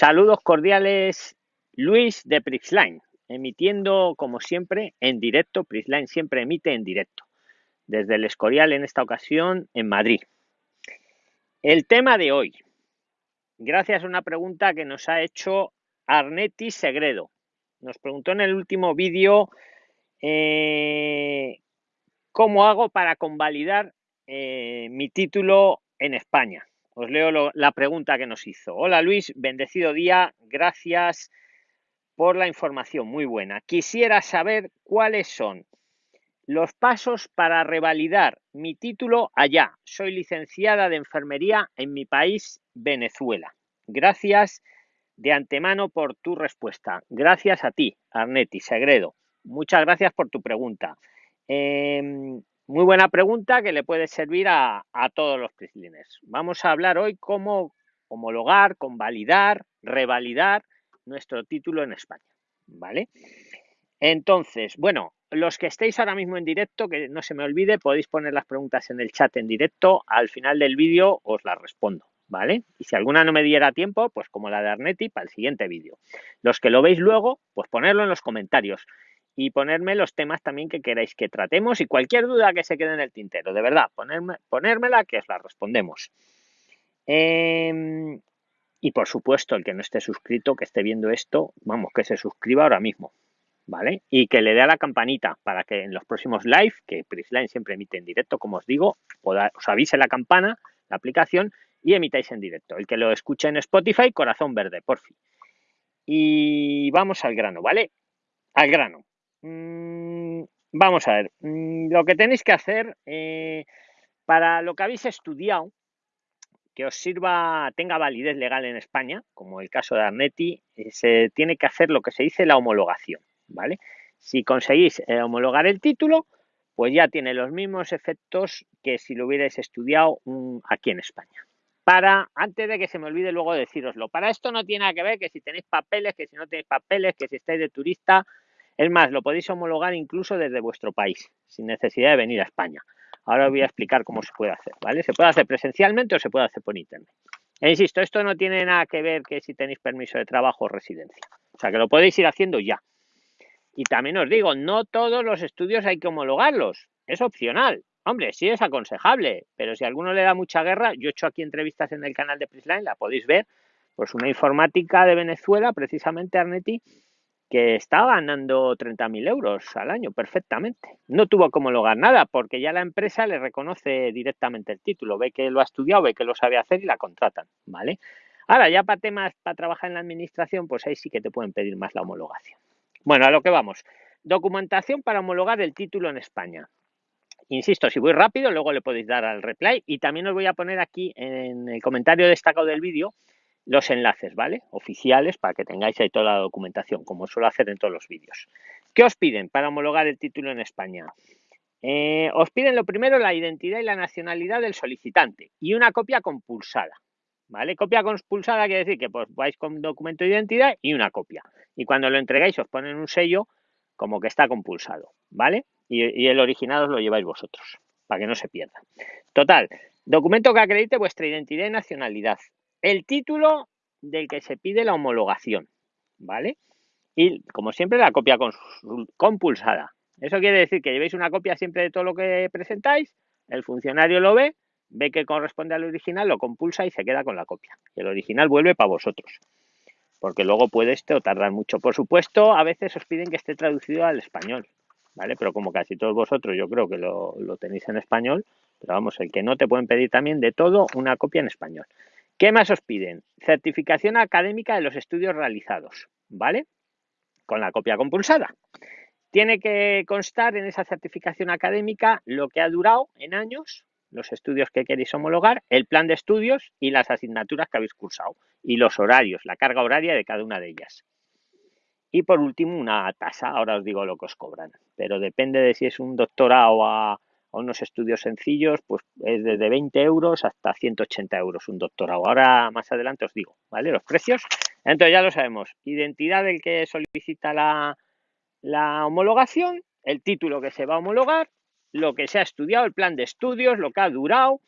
Saludos cordiales, Luis de Prixline, emitiendo como siempre en directo. Prixline siempre emite en directo, desde el Escorial en esta ocasión en Madrid. El tema de hoy, gracias a una pregunta que nos ha hecho Arnetti Segredo. Nos preguntó en el último vídeo eh, cómo hago para convalidar eh, mi título en España. Os leo la pregunta que nos hizo. Hola Luis, bendecido día, gracias por la información, muy buena. Quisiera saber cuáles son los pasos para revalidar mi título allá. Soy licenciada de enfermería en mi país, Venezuela. Gracias de antemano por tu respuesta. Gracias a ti, Arnetti Segredo. Muchas gracias por tu pregunta. Em, muy buena pregunta que le puede servir a, todos los PRIXLINERS. Vamos a hablar hoy cómo homologar, convalidar, revalidar nuestro título en España. ¿Vale? Entonces, bueno, los que estéis ahora mismo en directo, que no se me olvide, podéis poner las preguntas en el chat en directo. Al final del vídeo os las respondo. ¿Vale? Y si alguna no me diera tiempo, pues como la de Arnetti, para el siguiente vídeo. Los que lo veis luego, pues ponerlo en los comentarios y ponerme los temas también que queráis que tratemos y cualquier duda que se quede en el tintero, de verdad, ponerme, ponérmela que os la respondemos. Em, y por supuesto, el que no esté suscrito, que esté viendo esto, vamos, que se suscriba ahora mismo, ¿vale? Y que le dé a la campanita para que en los próximos live, que Prisline siempre emite en directo, como os digo, os avise la campana, la aplicación, y emitáis en directo. El que lo escuche en Spotify, corazón verde, por fin. Y vamos al grano, ¿vale? Al grano. Mm, vamos a ver, mm, lo que tenéis que hacer eh, para lo que habéis estudiado, que os sirva, tenga validez legal en España, como el caso de Arnetti, eh, se tiene que hacer lo que se dice la homologación, ¿vale? Si conseguís eh, homologar el título, pues ya tiene los mismos efectos que si lo hubierais estudiado mm, aquí en España. Para, antes de que se me olvide luego deciroslo, para esto no tiene nada que ver que si tenéis papeles, que si no tenéis papeles, que si estáis de turista, es más, lo podéis homologar incluso desde vuestro país, sin necesidad de venir a España. Ahora os voy a explicar cómo se puede hacer, ¿vale? Se puede hacer presencialmente o se puede hacer por internet. E insisto, esto no tiene nada que ver que si tenéis permiso de trabajo o residencia. O sea, que lo podéis ir haciendo ya. Y también os digo, no todos los estudios hay que homologarlos. Es opcional. Hombre, sí es aconsejable, pero si a alguno le da mucha guerra, yo he hecho aquí entrevistas en el canal de Prisline, la podéis ver. Pues una informática de Venezuela, precisamente Arneti, que estaba ganando 30.000 euros al año perfectamente. No tuvo que homologar nada porque ya la empresa le reconoce directamente el título, ve que lo ha estudiado, ve que lo sabe hacer y la contratan, ¿vale? Ahora, ya para temas, para trabajar en la administración, pues ahí sí que te pueden pedir más la homologación. Bueno, a lo que vamos. Documentación para homologar el título en España. Insisto, si voy rápido, luego le podéis dar al replay y también os voy a poner aquí en el comentario destacado del vídeo los enlaces, ¿vale? Oficiales para que tengáis ahí toda la documentación, como suelo hacer en todos los vídeos. ¿Qué os piden para homologar el título en España? Eh, os piden lo primero la identidad y la nacionalidad del solicitante y una copia compulsada. ¿Vale? Copia compulsada quiere decir que pues vais con documento de identidad y una copia. Y cuando lo entregáis os ponen un sello como que está compulsado, ¿vale? Y, y el original os lo lleváis vosotros, para que no se pierda. Total, documento que acredite vuestra identidad y nacionalidad el título del que se pide la homologación, ¿vale? Y como siempre la copia compulsada. Eso quiere decir que llevéis una copia siempre de todo lo que presentáis, el funcionario lo ve, ve que corresponde al original, lo compulsa y se queda con la copia. Y el original vuelve para vosotros. Porque luego puede esto tardar mucho. Por supuesto, a veces os piden que esté traducido al español, ¿vale? Pero como casi todos vosotros yo creo que lo, lo tenéis en español, pero vamos, el que no te pueden pedir también de todo una copia en español. ¿Qué más os piden? Certificación académica de los estudios realizados, ¿vale? Con la copia compulsada. Tiene que constar en esa certificación académica lo que ha durado en años, los estudios que queréis homologar, el plan de estudios y las asignaturas que habéis cursado y los horarios, la carga horaria de cada una de ellas. Y por último, una tasa. Ahora os digo lo que os cobran, pero depende de si es un doctorado a unos estudios sencillos, pues es desde 20 euros hasta 180 euros un doctorado. Ahora más adelante os digo, ¿vale? Los precios. Entonces ya lo sabemos. Identidad del que solicita la, la homologación, el título que se va a homologar, lo que se ha estudiado, el plan de estudios, lo que ha durado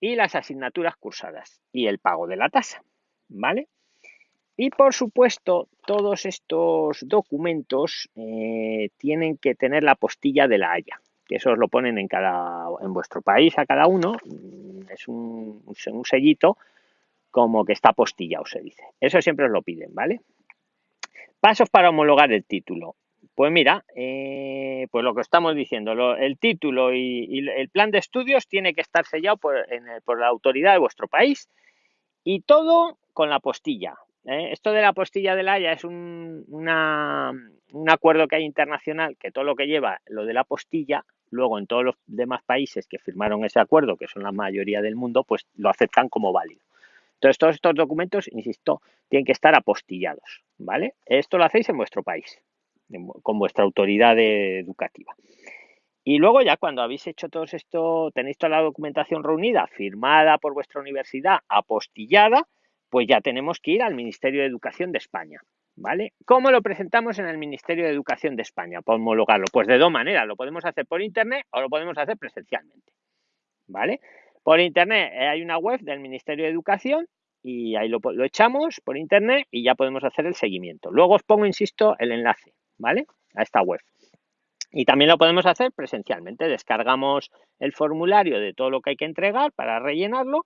y las asignaturas cursadas y el pago de la tasa, ¿vale? Y por supuesto, todos estos documentos eh, tienen que tener la postilla de la Haya, que eso os lo ponen en cada en vuestro país a cada uno, mm, es un, un sellito como que está postillado, se dice. Eso siempre os lo piden, ¿vale? Pasos para homologar el título. Pues mira, eh, pues lo que estamos diciendo, el título y, el plan de estudios tiene que estar sellado por, la autoridad de vuestro país y todo con la postilla. ¿eh? Esto de la postilla de la Haya es un, un acuerdo que hay internacional que todo lo que lleva lo de la postilla, luego en todos los demás países que firmaron ese acuerdo, que son la mayoría del mundo, pues lo aceptan como válido. Entonces, todos estos documentos, insisto, tienen que estar apostillados, ¿vale? Esto lo hacéis en vuestro país, con vuestra autoridad educativa. Y luego ya cuando habéis hecho todo esto, tenéis toda la documentación reunida, firmada por vuestra universidad, apostillada, pues ya tenemos que ir al Ministerio de Educación de España, ¿vale? ¿Cómo lo presentamos en el Ministerio de Educación de España para homologarlo? Pues de dos maneras, lo podemos hacer por internet o lo podemos hacer presencialmente, ¿vale? Por internet eh, hay una web del Ministerio de Educación y ahí lo, echamos por internet y ya podemos hacer el seguimiento. Luego os pongo, insisto, el enlace, ¿vale? A esta web. Y también lo podemos hacer presencialmente. Descargamos el formulario de todo lo que hay que entregar para rellenarlo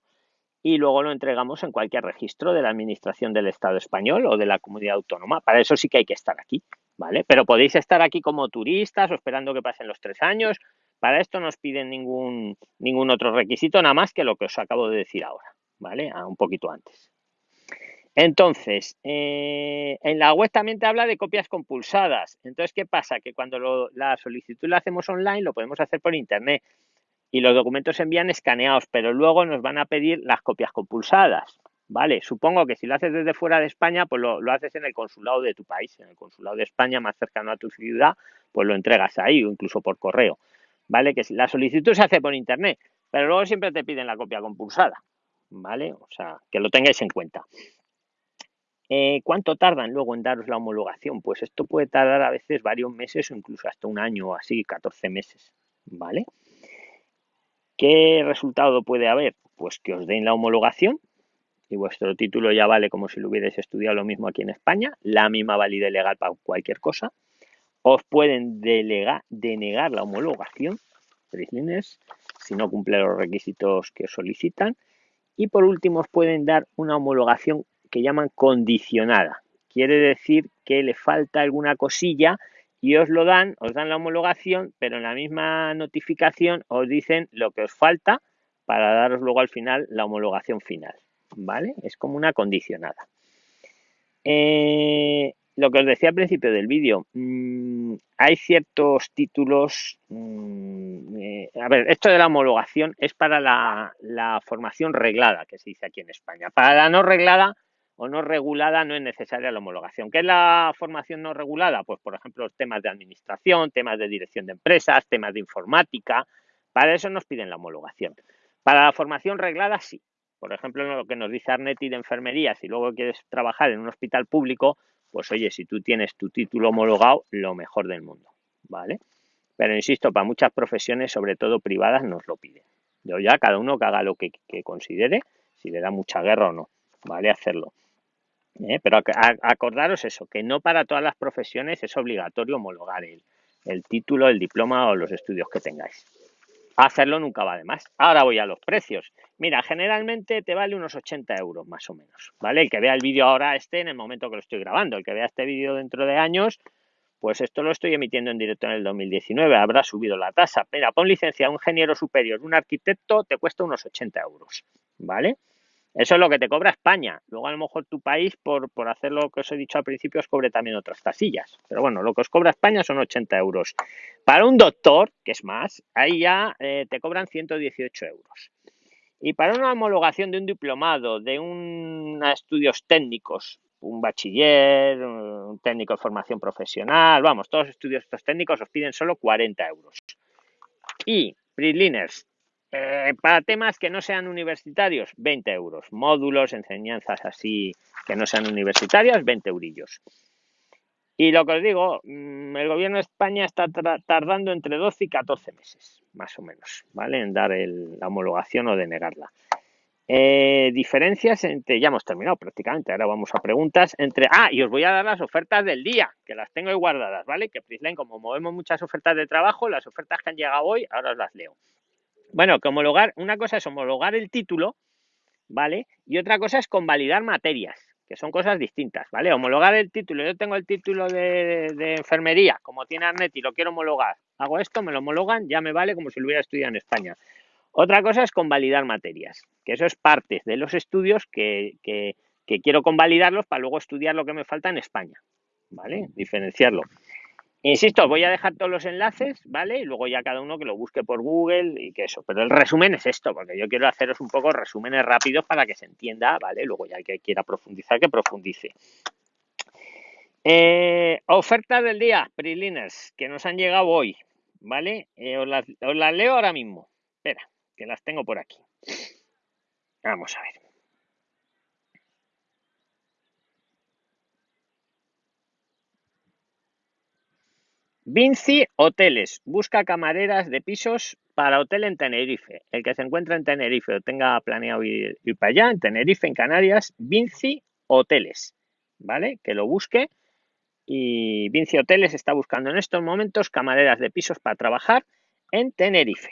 y luego lo entregamos en cualquier registro de la Administración del Estado español o de la comunidad autónoma. Para eso sí que hay que estar aquí, ¿vale? Pero podéis estar aquí como turistas o esperando que pasen los tres años. Para esto no os piden ningún, ningún otro requisito, nada más que lo que os acabo de decir ahora, ¿vale? un poquito antes. Entonces, eh, en la web también te habla de copias compulsadas. Entonces, ¿qué pasa? Que cuando la solicitud la hacemos online, lo podemos hacer por internet y los documentos se envían escaneados, pero luego nos van a pedir las copias compulsadas. ¿Vale? Supongo que si lo haces desde fuera de España, pues lo, lo, haces en el consulado de tu país, en el consulado de España más cercano a tu ciudad, pues lo entregas ahí o incluso por correo. ¿vale? Que la solicitud se hace por internet, pero luego siempre te piden la copia compulsada, ¿vale? O sea, que lo tengáis en cuenta. Eh, ¿Cuánto tardan luego en daros la homologación? Pues esto puede tardar a veces varios meses o incluso hasta un año o así, 14 meses, ¿vale? ¿Qué resultado puede haber? Pues que os den la homologación y vuestro título ya vale como si lo hubierais estudiado lo mismo aquí en España, la misma validez legal para cualquier cosa os pueden denegar la homologación, si no cumple los requisitos que solicitan. Y por último, os pueden dar una homologación que llaman condicionada. Quiere decir que le falta alguna cosilla y os lo dan, os dan la homologación, pero en la misma notificación os dicen lo que os falta para daros luego al final la homologación final. ¿Vale? Es como una condicionada. Eh, lo que os decía al principio del vídeo, mm, hay ciertos títulos. Mm, eh, a ver, esto de la homologación es para la, formación reglada, que se dice aquí en España. Para la no reglada o no regulada no es necesaria la homologación. ¿Qué es la formación no regulada? Pues, por ejemplo, temas de administración, temas de dirección de empresas, temas de informática. Para eso nos piden la homologación. Para la formación reglada, sí. Por ejemplo, lo que nos dice Arneti de enfermería, si luego quieres trabajar en un hospital público, pues oye, si tú tienes tu título homologado, lo mejor del mundo, ¿vale? Pero insisto, para muchas profesiones, sobre todo privadas, nos lo piden. Yo ya, cada uno que haga lo que, considere, si le da mucha guerra o no, ¿vale? Hacerlo. ¿Eh? Pero acordaros eso, que no para todas las profesiones es obligatorio homologar el, título, el diploma o los estudios que tengáis. Hacerlo nunca va de más. Ahora voy a los precios. Mira, generalmente te vale unos 80 euros más o menos, ¿vale? El que vea el vídeo ahora esté en el momento que lo estoy grabando. El que vea este vídeo dentro de años, pues esto lo estoy emitiendo en directo en el 2019. Habrá subido la tasa. Mira, pon licencia un ingeniero superior, un arquitecto, te cuesta unos 80 euros, ¿vale? Eso es lo que te cobra España. Luego a lo mejor tu país, por, por hacer lo que os he dicho al principio, os cobre también otras tasillas. Pero bueno, lo que os cobra España son 80 euros. Para un doctor, que es más, ahí ya eh, te cobran 118 euros. Y para una homologación de un diplomado, de un estudios técnicos, un bachiller, un técnico de formación profesional, vamos, todos los estudios estos técnicos os piden solo 40 euros. Y PRIXLINERS, eh, para temas que no sean universitarios, 20 euros. Módulos, enseñanzas así que no sean universitarias, 20 eurillos. Y lo que os digo, mm, el gobierno de España está tardando entre 12 y 14 meses, más o menos, ¿vale? En dar la homologación o denegarla. Eh, diferencias entre, ya hemos terminado prácticamente, ahora vamos a preguntas entre, ah, y os voy a dar las ofertas del día, que las tengo ahí guardadas, ¿vale? Que Prisline, como movemos muchas ofertas de trabajo, las ofertas que han llegado hoy, ahora os las leo. Bueno, que homologar, una cosa es homologar el título, ¿vale? Y otra cosa es convalidar materias, que son cosas distintas, ¿vale? Homologar el título, yo tengo el título de, de enfermería, como tiene Arnet lo quiero homologar, hago esto, me lo homologan, ya me vale como si lo hubiera estudiado en España. Otra cosa es convalidar materias, que eso es parte de los estudios que, que, que quiero convalidarlos para luego estudiar lo que me falta en España, ¿vale? Diferenciarlo. Insisto, voy a dejar todos los enlaces, ¿vale? Y luego ya cada uno que lo busque por Google y que eso. Pero el resumen es esto, porque yo quiero haceros un poco resúmenes rápidos para que se entienda, ¿vale? Luego ya que quiera profundizar, que profundice. Eh, ofertas del día, Priliners, que nos han llegado hoy, ¿vale? Eh, os las leo ahora mismo. Espera, que las tengo por aquí. Vamos a ver. Vinci Hoteles busca camareras de pisos para hotel en Tenerife. El que se encuentra en Tenerife o tenga planeado ir, ir, para allá, en Tenerife, en Canarias, Vinci Hoteles, ¿vale? Que lo busque. Y Vinci Hoteles está buscando en estos momentos camareras de pisos para trabajar en Tenerife.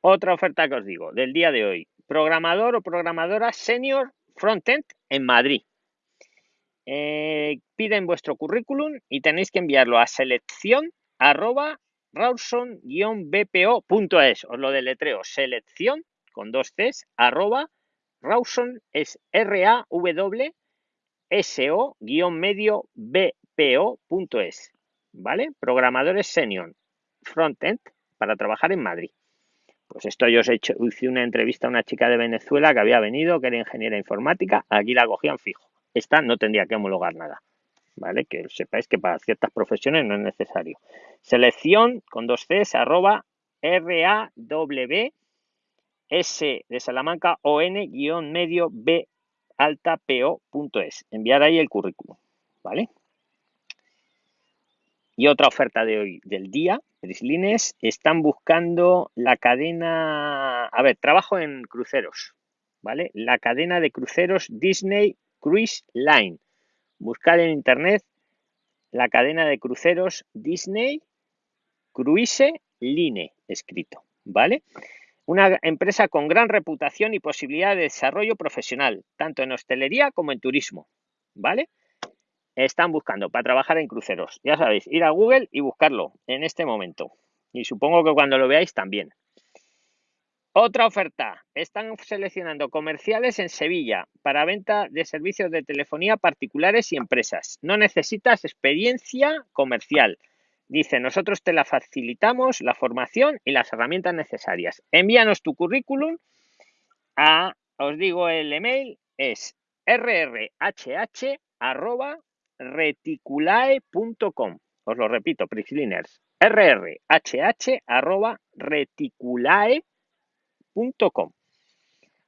Otra oferta que os digo del día de hoy. Programador o programadora senior frontend en Madrid. Eh, piden vuestro currículum y tenéis que enviarlo a selección arroba rawson-bpo.es. Os lo deletreo. Selección con dos Cs arroba rawson es r a w s o medio bpo.es. ¿Vale? Programadores senior frontend para trabajar en Madrid. Pues esto yo os he hecho, hice una entrevista a una chica de Venezuela que había venido, que era ingeniera informática, aquí la cogían fijo. Esta no tendría que homologar nada. ¿Vale? Que sepáis que para ciertas profesiones no es necesario. Selección con dos Cs arroba R-A-W S de Salamanca o N guion medio B alta es. Enviar ahí el currículum. ¿Vale? Y otra oferta de hoy del día, Prislines, están buscando la cadena, a ver, trabajo en cruceros, ¿vale? La cadena de cruceros Disney Cruise Line. Buscar en internet la cadena de cruceros Disney Cruise Line, escrito, ¿vale? Una empresa con gran reputación y posibilidad de desarrollo profesional, tanto en hostelería como en turismo, ¿vale? Están buscando para trabajar en cruceros. Ya sabéis, ir a Google y buscarlo en este momento. Y supongo que cuando lo veáis también. Otra oferta. Están seleccionando comerciales en Sevilla para venta de servicios de telefonía particulares y empresas. No necesitas experiencia comercial. Dice, nosotros te la facilitamos, la formación y las herramientas necesarias. Envíanos tu currículum a, os digo el email, es rrhh reticulae.com. Os lo repito, arroba reticulae.com.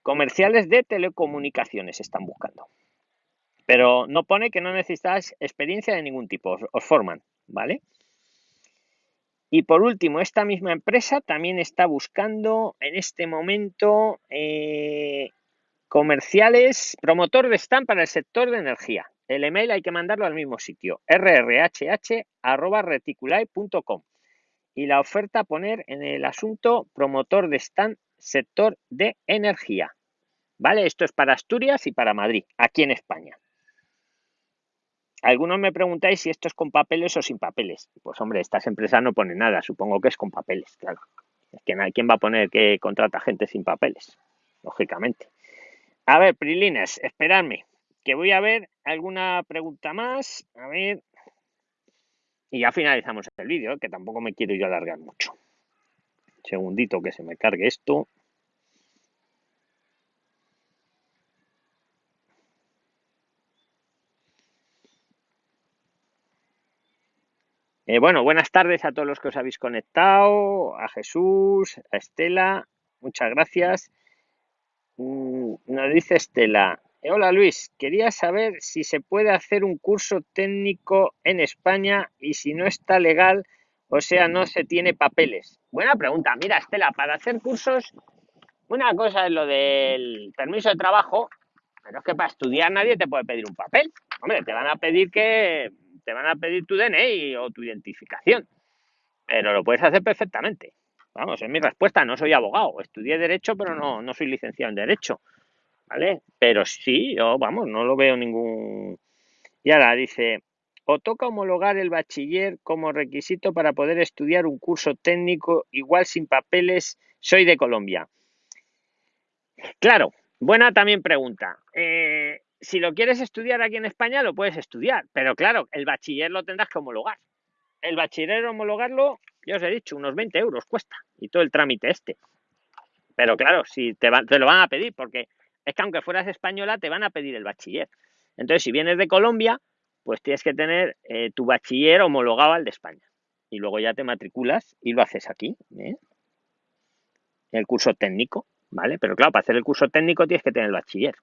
Comerciales de telecomunicaciones están buscando. Pero no pone que no necesitas experiencia de ningún tipo, os, os forman, ¿vale? Y por último, esta misma empresa también está buscando en este momento eh, comerciales, promotor de stand para el sector de energía. El email hay que mandarlo al mismo sitio, rrhh.reticulae.com. Y la oferta poner en el asunto promotor de stand sector de energía. ¿Vale? Esto es para Asturias y para Madrid, aquí en España. Algunos me preguntáis si esto es con papeles o sin papeles. Pues hombre, estas empresas no ponen nada, supongo que es con papeles, claro. ¿quién va a poner que contrata gente sin papeles? Lógicamente. A ver, Prilines, esperadme que voy a ver alguna pregunta más. A ver. Y ya finalizamos el vídeo, que tampoco me quiero yo alargar mucho. segundito que se me cargue esto. Eh, bueno, buenas tardes a todos los que os habéis conectado, a Jesús, a Estela, muchas gracias. Mm, nos dice Estela, Hola Luis, quería saber si se puede hacer un curso técnico en España y si no está legal O sea, no se tiene papeles. Buena pregunta. Mira, Estela, para hacer cursos, una cosa es lo del permiso de trabajo, pero es que para estudiar nadie te puede pedir un papel. Hombre, te van a pedir que te van a pedir tu DNI o tu identificación, pero lo puedes hacer perfectamente. Vamos, es mi respuesta. No soy abogado, estudié derecho, pero no, no soy licenciado en derecho, ¿vale? Pero sí, yo, vamos, no lo veo ningún. Y ahora dice, o toca homologar el bachiller como requisito para poder estudiar un curso técnico igual sin papeles. Soy de Colombia. Claro, buena también pregunta. Eh, si lo quieres estudiar aquí en España, lo puedes estudiar, pero claro, el bachiller lo tendrás que homologar. El bachiller homologarlo, ya os he dicho, unos 20 euros cuesta y todo el trámite este. Pero claro, si te, te lo van a pedir, porque es que aunque fueras española, te van a pedir el bachiller. Entonces, si vienes de Colombia, pues tienes que tener eh, tu bachiller homologado al de España. Y luego ya te matriculas y lo haces aquí, ¿eh? el curso técnico, ¿vale? Pero claro, para hacer el curso técnico tienes que tener el bachiller.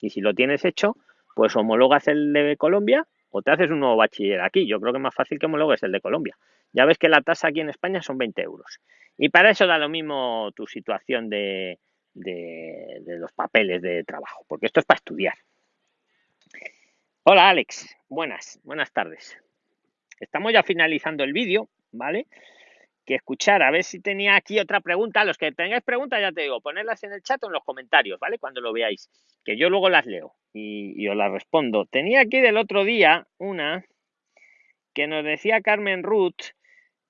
Y si lo tienes hecho, pues homologas el de Colombia o te haces un nuevo bachiller aquí. Yo creo que es más fácil que homologues el de Colombia. Ya ves que la tasa aquí en España son 20 euros. Y para eso da lo mismo tu situación de, de, los papeles de trabajo, porque esto es para estudiar. Hola Alex, buenas, buenas tardes. Estamos ya finalizando el vídeo, ¿vale? Que escuchar, a ver si tenía aquí otra pregunta. Los que tengáis preguntas, ya te digo, ponerlas en el chat o en los comentarios, ¿vale? Cuando lo veáis, que yo luego las leo y, y os las respondo. Tenía aquí del otro día una que nos decía Carmen Ruth,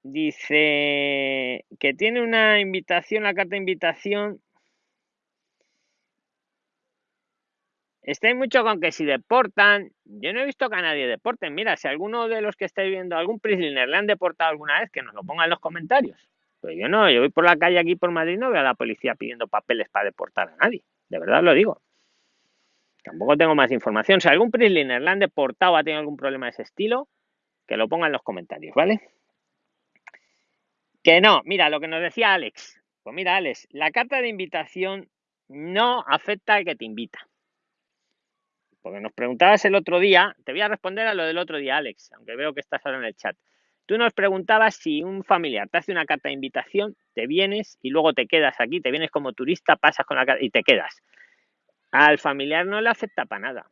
dice que tiene una invitación, la carta de invitación Estáis mucho con que si deportan, yo no he visto que a nadie deporten. Mira, si alguno de los que estáis viendo algún prisoner le han deportado alguna vez, que nos lo ponga en los comentarios. Pues yo no, yo voy por la calle aquí por Madrid, no veo a la policía pidiendo papeles para deportar a nadie. De verdad lo digo. Tampoco tengo más información. Si algún prisoner le han deportado ha tenido algún problema de ese estilo, que lo ponga en los comentarios, ¿vale? Que no, mira, lo que nos decía Alex. Pues mira, Alex, la carta de invitación no afecta al que te invita. Porque nos preguntabas el otro día, te voy a responder a lo del otro día, Alex, aunque veo que estás ahora en el chat. Tú nos preguntabas si un familiar te hace una carta de invitación, te vienes y luego te quedas aquí, te vienes como turista, pasas con la carta y te quedas. Al familiar no le acepta para nada.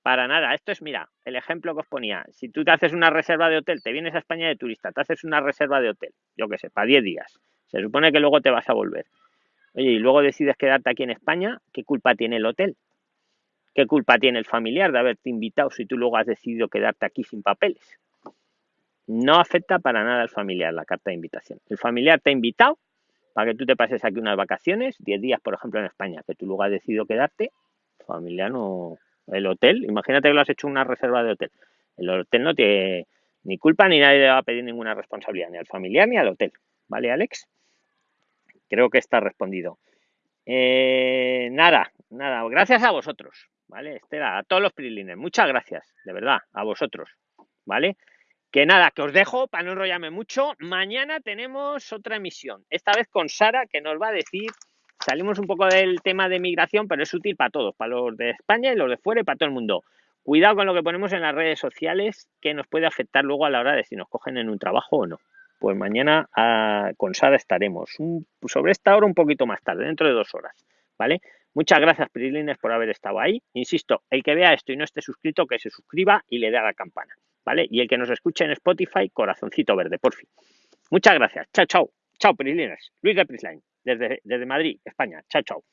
Para nada. Esto es, mira, el ejemplo que os ponía. Si tú te haces una reserva de hotel, te vienes a España de turista, te haces una reserva de hotel, yo qué sé, para 10 días. Se supone que luego te vas a volver. Oye, y luego decides quedarte aquí en España, ¿qué culpa tiene el hotel? ¿Qué culpa tiene el familiar de haberte invitado si tú luego has decidido quedarte aquí sin papeles? No afecta para nada al familiar la carta de invitación. El familiar te ha invitado para que tú te pases aquí unas vacaciones, 10 días, por ejemplo, en España, que tú luego has decidido quedarte, familiar no... El hotel, imagínate que lo has hecho una reserva de hotel. El hotel no tiene ni culpa ni nadie le va a pedir ninguna responsabilidad, ni al familiar ni al hotel. ¿Vale, Alex? Creo que está respondido. Eh, nada, nada, gracias a vosotros. ¿Vale? Estela, a todos los prilines, muchas gracias, de verdad, a vosotros, ¿vale? Que nada, que os dejo para no enrollarme mucho. Mañana tenemos otra emisión, esta vez con Sara, que nos va a decir, salimos un poco del tema de migración, pero es útil para todos, para los de España y los de fuera y para todo el mundo. Cuidado con lo que ponemos en las redes sociales, que nos puede afectar luego a la hora de si nos cogen en un trabajo o no. Pues mañana ah, con Sara estaremos sobre esta hora un poquito más tarde, dentro de dos horas, ¿vale? Muchas gracias, Prilines, por haber estado ahí. Insisto, el que vea esto y no esté suscrito, que se suscriba y le dé a la campana, ¿vale? Y el que nos escuche en Spotify, corazoncito verde, por fin. Muchas gracias. Chao, chao. Chao, Prilines. Luis de Prisline, desde Madrid, España. Chao, chao.